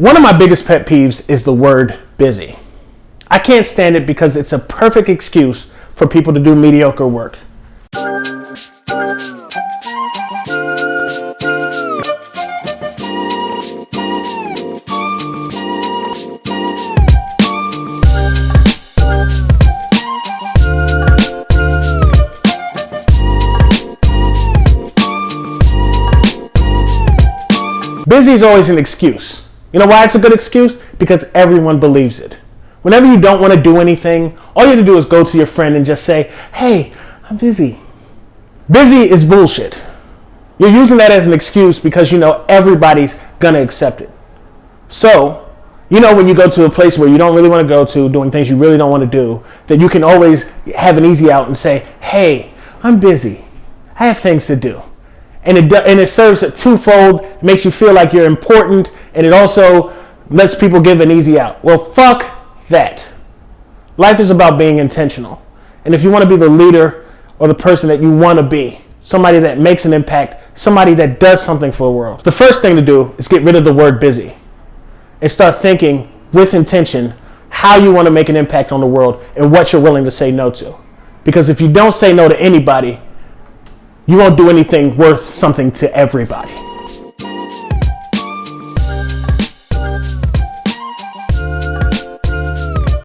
One of my biggest pet peeves is the word busy. I can't stand it because it's a perfect excuse for people to do mediocre work. Busy is always an excuse. You know why it's a good excuse? Because everyone believes it. Whenever you don't want to do anything, all you have to do is go to your friend and just say, hey, I'm busy. Busy is bullshit. You're using that as an excuse because you know everybody's going to accept it. So, you know when you go to a place where you don't really want to go to, doing things you really don't want to do, that you can always have an easy out and say, hey, I'm busy. I have things to do and it and it serves a twofold. Makes you feel like you're important, and it also lets people give an easy out. Well, fuck that. Life is about being intentional, and if you want to be the leader or the person that you want to be, somebody that makes an impact, somebody that does something for the world, the first thing to do is get rid of the word busy, and start thinking with intention how you want to make an impact on the world and what you're willing to say no to. Because if you don't say no to anybody, you won't do anything worth something to everybody.